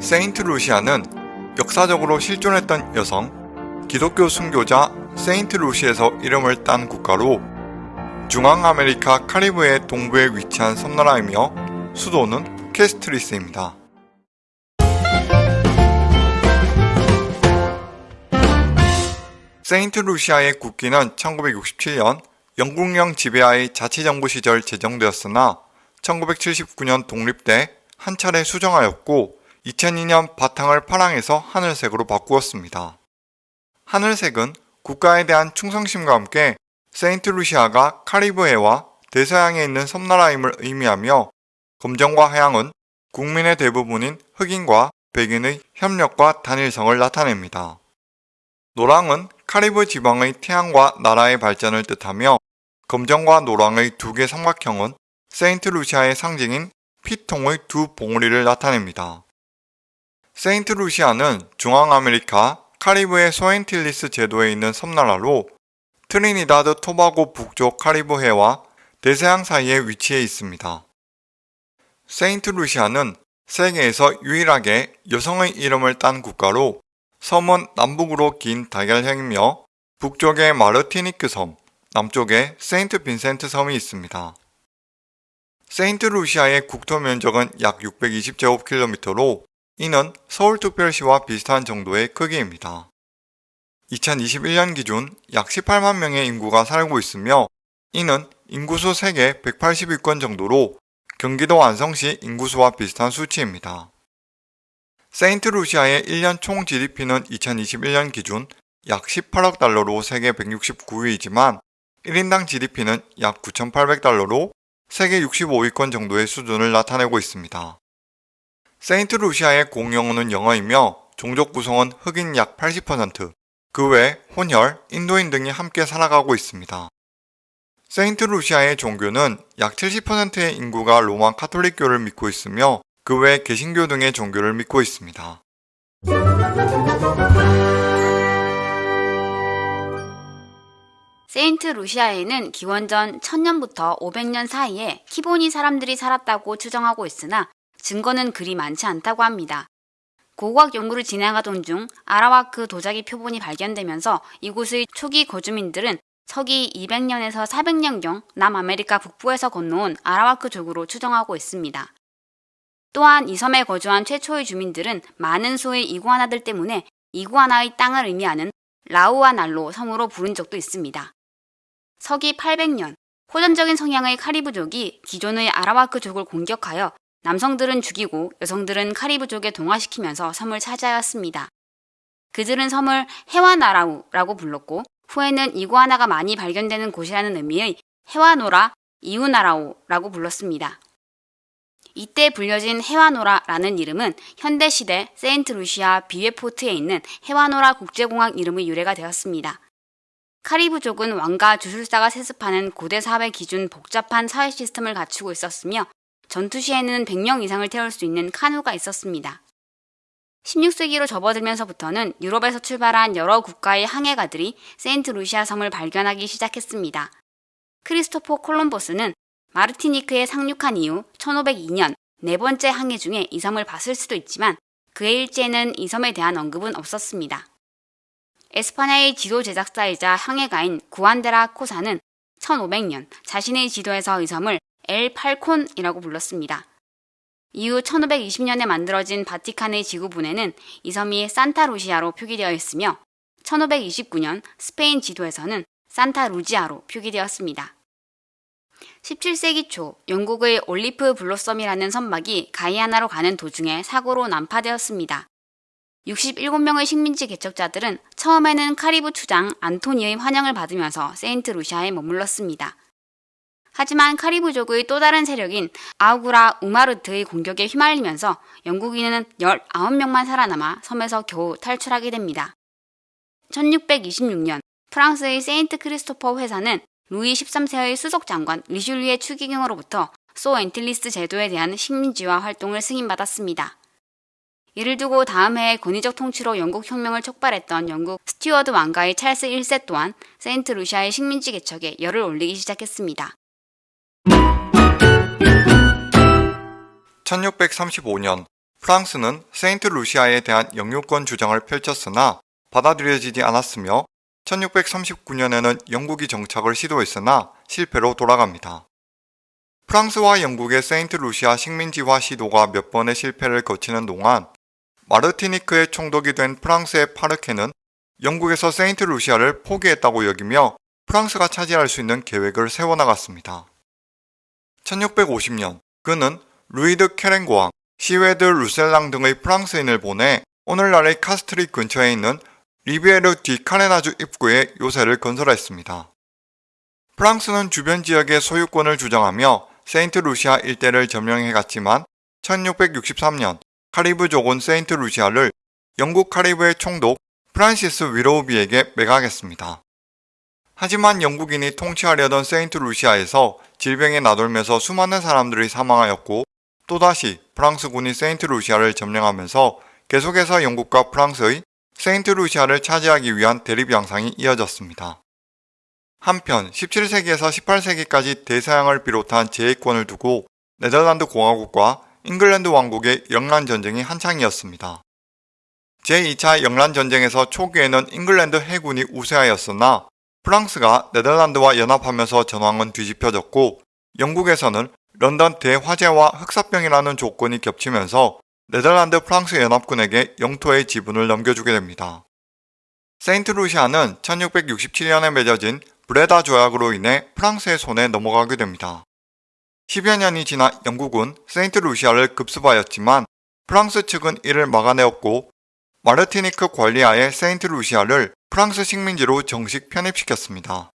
세인트 루시아는 역사적으로 실존했던 여성, 기독교 순교자 세인트 루시에서 이름을 딴 국가로 중앙아메리카 카리브해 동부에 위치한 섬나라이며 수도는 캐스트리스입니다. 세인트 루시아의 국기는 1967년 영국령 지배하의 자치정부 시절 제정되었으나 1979년 독립 때 한 차례 수정하였고 2002년 바탕을 파랑에서 하늘색으로 바꾸었습니다. 하늘색은 국가에 대한 충성심과 함께 세인트 루시아가 카리브해와 대서양에 있는 섬나라임을 의미하며 검정과 하양은 국민의 대부분인 흑인과 백인의 협력과 단일성을 나타냅니다. 노랑은 카리브 지방의 태양과 나라의 발전을 뜻하며 검정과 노랑의 두 개 삼각형은 세인트 루시아의 상징인 피통의 두 봉우리를 나타냅니다. 세인트 루시아는 중앙아메리카 카리브해 소앤틸리스 제도에 있는 섬나라로 트리니다드 토바고 북쪽 카리브해와 대서양 사이에 위치해 있습니다. 세인트 루시아는 세계에서 유일하게 여성의 이름을 딴 국가로 섬은 남북으로 긴 달걀형이며 북쪽에 마르티니크 섬, 남쪽에 세인트 빈센트 섬이 있습니다. 세인트 루시아의 국토 면적은 약 620제곱킬로미터로 이는 서울특별시와 비슷한 정도의 크기입니다. 2021년 기준 약 18만 명의 인구가 살고 있으며 이는 인구수 세계 180위권 정도로 경기도 안성시 인구수와 비슷한 수치입니다. 세인트 루시아의 1년 총 GDP는 2021년 기준 약 18억 달러로 세계 169위이지만 1인당 GDP는 약 9,800달러로 세계 65위권 정도의 수준을 나타내고 있습니다. 세인트 루시아의 공용어는 영어이며 종족 구성은 흑인 약 80%, 그 외 혼혈, 인도인 등이 함께 살아가고 있습니다. 세인트 루시아의 종교는 약 70%의 인구가 로마 카톨릭교를 믿고 있으며 그 외 개신교 등의 종교를 믿고 있습니다. 세인트 루시아에는 기원전 1000년부터 500년 사이에 키보니 사람들이 살았다고 추정하고 있으나 증거는 그리 많지 않다고 합니다. 고고학 연구를 진행하던 중 아라와크 도자기 표본이 발견되면서 이곳의 초기 거주민들은 서기 200년에서 400년경 남아메리카 북부에서 건너온 아라와크족으로 추정하고 있습니다. 또한 이 섬에 거주한 최초의 주민들은 많은 수의 이구아나들 때문에 이구아나의 땅을 의미하는 라우아날로 섬으로 부른 적도 있습니다. 서기 800년 호전적인 성향의 카리브족이 기존의 아라와크족을 공격하여 남성들은 죽이고 여성들은 카리브족에 동화시키면서 섬을 차지하였습니다. 그들은 섬을 해와나라우라고 불렀고 후에는 이구아나가 많이 발견되는 곳이라는 의미의 해와노라 이우나라우라고 불렀습니다. 이때 불려진 해와노라라는 이름은 현대시대 세인트루시아 비웨포트에 있는 해와노라 국제공항 이름의 유래가 되었습니다. 카리브족은 왕과 주술사가 세습하는 고대 사회 기준 복잡한 사회 시스템을 갖추고 있었으며 전투 시에는 100명 이상을 태울 수 있는 카누가 있었습니다. 16세기로 접어들면서부터는 유럽에서 출발한 여러 국가의 항해가들이 세인트 루시아 섬을 발견하기 시작했습니다. 크리스토포 콜럼버스는 마르티니크에 상륙한 이후 1502년 네 번째 항해 중에 이 섬을 봤을 수도 있지만 그의 일지에는 이 섬에 대한 언급은 없었습니다. 에스파냐의 지도 제작사이자 항해가인 후안 데 라 코사는 1500년 자신의 지도에서 이 섬을 엘 팔콘이라고 불렀습니다. 이후 1520년에 만들어진 바티칸의 지구본에는 이 섬이 산타루시아로 표기되어 있으며 1529년 스페인 지도에서는 산타루지아로 표기되었습니다. 17세기 초 영국의 올리브 블로썸이라는 선박이 가이아나로 가는 도중에 사고로 난파되었습니다. 67명의 식민지 개척자들은 처음에는 카리브 추장 안토니의 환영을 받으면서 세인트 루시아에 머물렀습니다. 하지만 카리브족의 또 다른 세력인 아우구라 우마르트의 공격에 휘말리면서 영국인은 19명만 살아남아 섬에서 겨우 탈출하게 됩니다. 1626년 프랑스의 세인트 크리스토퍼 회사는 루이 13세의 수석 장관 리슐리외 추기경으로부터 소앤틸리스 제도에 대한 식민지화 활동을 승인받았습니다. 이를 두고 다음 해에 권위적 통치로 영국 혁명을 촉발했던 영국 스튜어드 왕가의 찰스 1세 또한 세인트 루시아의 식민지 개척에 열을 올리기 시작했습니다. 1635년 프랑스는 세인트 루시아에 대한 영유권 주장을 펼쳤으나 받아들여지지 않았으며 1639년에는 영국이 정착을 시도했으나 실패로 돌아갑니다. 프랑스와 영국의 세인트 루시아 식민지화 시도가 몇 번의 실패를 거치는 동안 마르티니크의 총독이 된 프랑스의 파르케는 영국에서 세인트 루시아를 포기했다고 여기며 프랑스가 차지할 수 있는 계획을 세워나갔습니다. 1650년 그는 루이드 케렌고왕, 시웨드 루셀랑 등의 프랑스인을 보내 오늘날의 카스트리 근처에 있는 리비에르 디 카레나주 입구에 요새를 건설했습니다. 프랑스는 주변 지역의 소유권을 주장하며 세인트 루시아 일대를 점령해갔지만 1663년 카리브족은 세인트 루시아를 영국 카리브의 총독 프란시스 위로우비에게 매각했습니다. 하지만 영국인이 통치하려던 세인트 루시아에서 질병이 나돌면서 수많은 사람들이 사망하였고 또다시 프랑스군이 세인트 루시아를 점령하면서 계속해서 영국과 프랑스의 세인트 루시아를 차지하기 위한 대립 양상이 이어졌습니다. 한편 17세기에서 18세기까지 대서양을 비롯한 제해권을 두고 네덜란드 공화국과 잉글랜드 왕국의 영란 전쟁이 한창이었습니다. 제2차 영란 전쟁에서 초기에는 잉글랜드 해군이 우세하였으나 프랑스가 네덜란드와 연합하면서 전황은 뒤집혀졌고 영국에서는 런던 대화재와 흑사병이라는 조건이 겹치면서 네덜란드 프랑스 연합군에게 영토의 지분을 넘겨주게 됩니다. 세인트 루시아는 1667년에 맺어진 브레다 조약으로 인해 프랑스의 손에 넘어가게 됩니다. 10여 년이 지나 영국은 세인트 루시아를 급습하였지만 프랑스 측은 이를 막아내었고 마르티니크 관리하에 세인트 루시아를 프랑스 식민지로 정식 편입시켰습니다.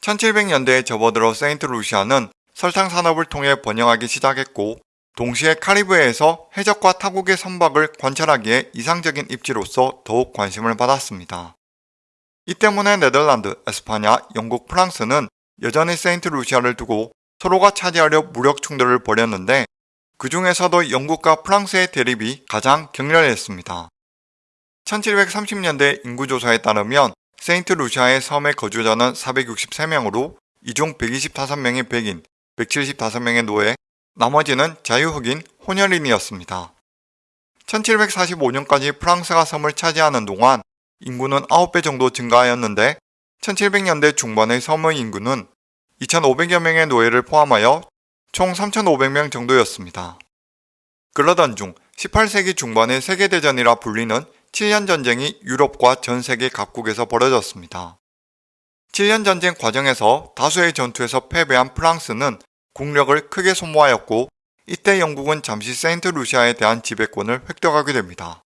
1700년대에 접어들어 세인트 루시아는 설탕 산업을 통해 번영하기 시작했고 동시에 카리브해에서 해적과 타국의 선박을 관찰하기에 이상적인 입지로서 더욱 관심을 받았습니다. 이 때문에 네덜란드, 에스파냐, 영국, 프랑스는 여전히 세인트 루시아를 두고 서로가 차지하려 무력 충돌을 벌였는데 그 중에서도 영국과 프랑스의 대립이 가장 격렬했습니다. 1730년대 인구조사에 따르면 세인트 루시아의 섬의 거주자는 463명으로 이 중 125명이 백인, 175명의 노예, 나머지는 자유흑인, 혼혈인이었습니다. 1745년까지 프랑스가 섬을 차지하는 동안 인구는 9배 정도 증가하였는데 1700년대 중반의 섬의 인구는 2500여 명의 노예를 포함하여 총 3500명 정도였습니다. 그러던 중 18세기 중반의 세계대전이라 불리는 7년 전쟁이 유럽과 전 세계 각국에서 벌어졌습니다. 7년 전쟁 과정에서 다수의 전투에서 패배한 프랑스는 국력을 크게 소모하였고 이때 영국은 잠시 세인트 루시아에 대한 지배권을 획득하게 됩니다.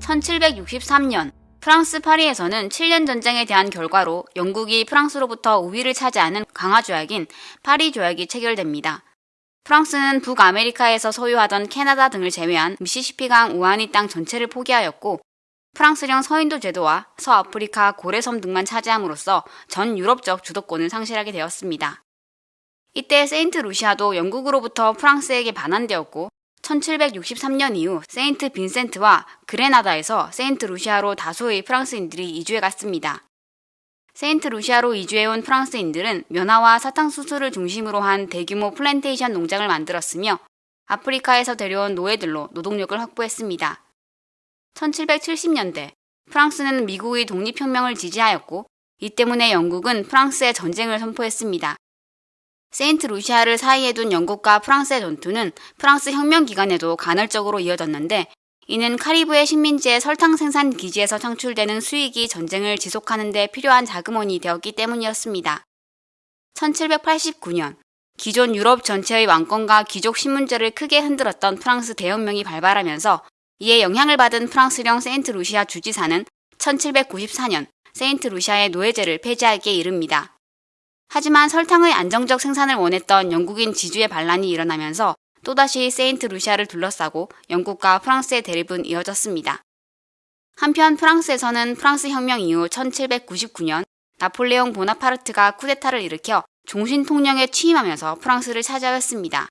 (1763년) 프랑스 파리에서는 7년 전쟁에 대한 결과로 영국이 프랑스로부터 우위를 차지하는 강화 조약인 파리 조약이 체결됩니다. 프랑스는 북아메리카에서 소유하던 캐나다 등을 제외한 미시시피강 우아니 땅 전체를 포기하였고 프랑스령 서인도 제도와 서아프리카 고레섬 등만 차지함으로써 전 유럽적 주도권을 상실하게 되었습니다. 이때 세인트 루시아도 영국으로부터 프랑스에게 반환되었고 1763년 이후 세인트 빈센트와 그레나다에서 세인트 루시아로 다수의 프랑스인들이 이주해 갔습니다. 세인트 루시아로 이주해온 프랑스인들은 면화와 사탕수수를 중심으로 한 대규모 플랜테이션 농장을 만들었으며 아프리카에서 데려온 노예들로 노동력을 확보했습니다. 1770년대 프랑스는 미국의 독립혁명을 지지하였고 이 때문에 영국은 프랑스에 전쟁을 선포했습니다. 세인트 루시아를 사이에 둔 영국과 프랑스의 전투는 프랑스 혁명 기간에도 간헐적으로 이어졌는데 이는 카리브해 식민지의 설탕 생산 기지에서 창출되는 수익이 전쟁을 지속하는 데 필요한 자금원이 되었기 때문이었습니다. 1789년 기존 유럽 전체의 왕권과 귀족 신분제를 크게 흔들었던 프랑스 대혁명이 발발하면서 이에 영향을 받은 프랑스령 세인트 루시아 주지사는 1794년 세인트 루시아의 노예제를 폐지하기에 이릅니다. 하지만 설탕의 안정적 생산을 원했던 영국인 지주의 반란이 일어나면서 또다시 세인트 루시아를 둘러싸고 영국과 프랑스의 대립은 이어졌습니다. 한편 프랑스에서는 프랑스 혁명 이후 1799년 나폴레옹 보나파르트가 쿠데타를 일으켜 종신 통령에 취임하면서 프랑스를 차지하였습니다.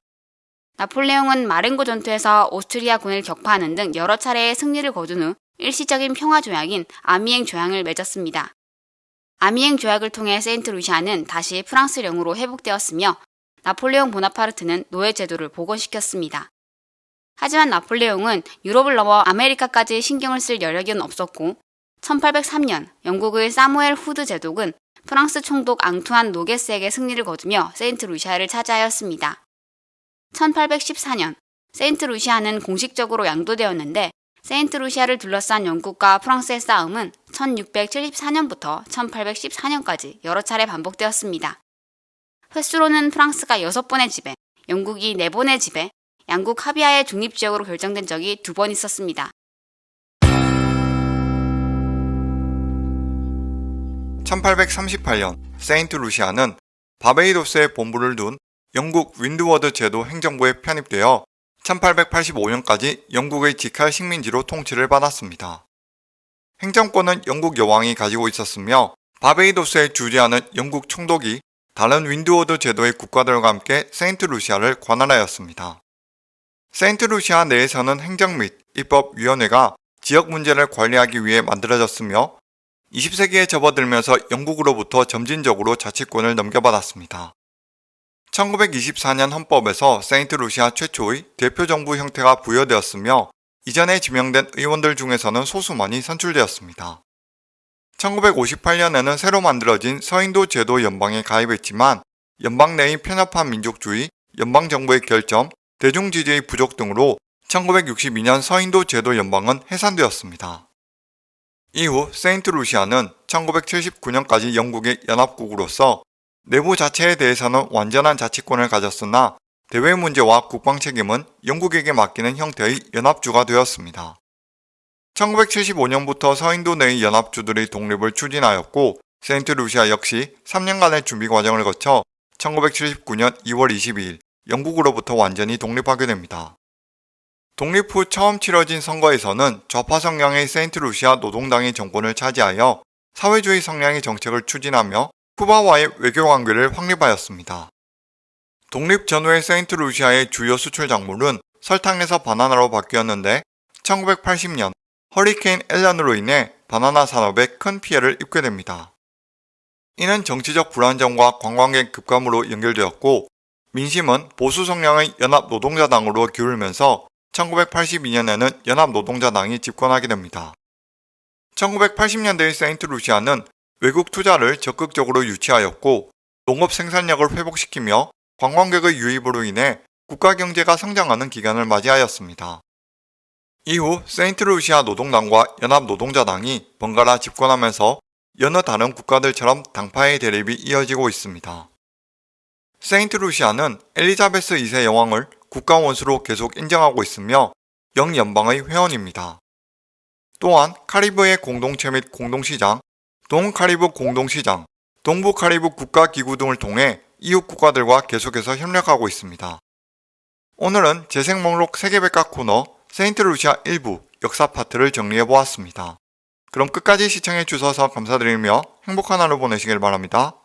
나폴레옹은 마렌고 전투에서 오스트리아군을 격파하는 등 여러 차례의 승리를 거둔 후 일시적인 평화 조약인 아미엥 조약을 맺었습니다. 아미엥 조약을 통해 세인트 루시아는 다시 프랑스령으로 회복되었으며 나폴레옹 보나파르트는 노예 제도를 복원시켰습니다. 하지만 나폴레옹은 유럽을 넘어 아메리카까지 신경을 쓸 여력은 없었고 1803년 영국의 사무엘 후드 제독은 프랑스 총독 앙투안 노게스에게 승리를 거두며 세인트 루시아를 차지하였습니다. 1814년 세인트 루시아는 공식적으로 양도되었는데 세인트 루시아를 둘러싼 영국과 프랑스의 싸움은 1674년부터 1814년까지 여러 차례 반복되었습니다. 횟수로는 프랑스가 6번의 지배, 영국이 4번의 지배, 양국 합의하에 중립지역으로 결정된 적이 두 번 있었습니다. 1838년 세인트 루시아는 바베이도스에 본부를 둔 영국 윈드워드 제도 행정부에 편입되어 1885년까지 영국의 직할 식민지로 통치를 받았습니다. 행정권은 영국 여왕이 가지고 있었으며 바베이도스에 주재하는 영국 총독이 다른 윈드워드 제도의 국가들과 함께 세인트 루시아를 관할하였습니다. 세인트 루시아 내에서는 행정 및 입법위원회가 지역 문제를 관리하기 위해 만들어졌으며 20세기에 접어들면서 영국으로부터 점진적으로 자치권을 넘겨받았습니다. 1924년 헌법에서 세인트 루시아 최초의 대표정부 형태가 부여되었으며 이전에 지명된 의원들 중에서는 소수만이 선출되었습니다. 1958년에는 새로 만들어진 서인도 제도 연방에 가입했지만 연방 내의 편협한 민족주의, 연방정부의 결점, 대중지지의 부족 등으로 1962년 서인도 제도 연방은 해산되었습니다. 이후 세인트 루시아는 1979년까지 영국의 연합국으로서 내부 자체에 대해서는 완전한 자치권을 가졌으나 대외 문제와 국방 책임은 영국에게 맡기는 형태의 연합주가 되었습니다. 1975년부터 서인도 내의 연합주들의 독립을 추진하였고 세인트 루시아 역시 3년간의 준비 과정을 거쳐 1979년 2월 22일 영국으로부터 완전히 독립하게 됩니다. 독립 후 처음 치러진 선거에서는 좌파 성향의 세인트 루시아 노동당이 정권을 차지하여 사회주의 성향의 정책을 추진하며 쿠바와의 외교 관계를 확립하였습니다. 독립 전후의 세인트 루시아의 주요 수출 작물은 설탕에서 바나나로 바뀌었는데 1980년 허리케인 앨런으로 인해 바나나 산업에 큰 피해를 입게 됩니다. 이는 정치적 불안정과 관광객 급감으로 연결되었고 민심은 보수 성향의 연합노동자당으로 기울면서 1982년에는 연합노동자당이 집권하게 됩니다. 1980년대의 세인트 루시아는 외국 투자를 적극적으로 유치하였고 농업 생산력을 회복시키며 관광객의 유입으로 인해 국가 경제가 성장하는 기간을 맞이하였습니다. 이후 세인트 루시아 노동당과 연합노동자당이 번갈아 집권하면서 여느 다른 국가들처럼 당파의 대립이 이어지고 있습니다. 세인트 루시아는 엘리자베스 2세 여왕을 국가 원수로 계속 인정하고 있으며 영연방의 회원입니다. 또한 카리브해 공동체 및 공동시장, 동카리브 공동시장, 동부카리브 국가기구 등을 통해 이웃 국가들과 계속해서 협력하고 있습니다. 오늘은 재생 목록 세계백과 코너 세인트 루시아 일부 역사 파트를 정리해 보았습니다. 그럼 끝까지 시청해 주셔서 감사드리며 행복한 하루 보내시길 바랍니다.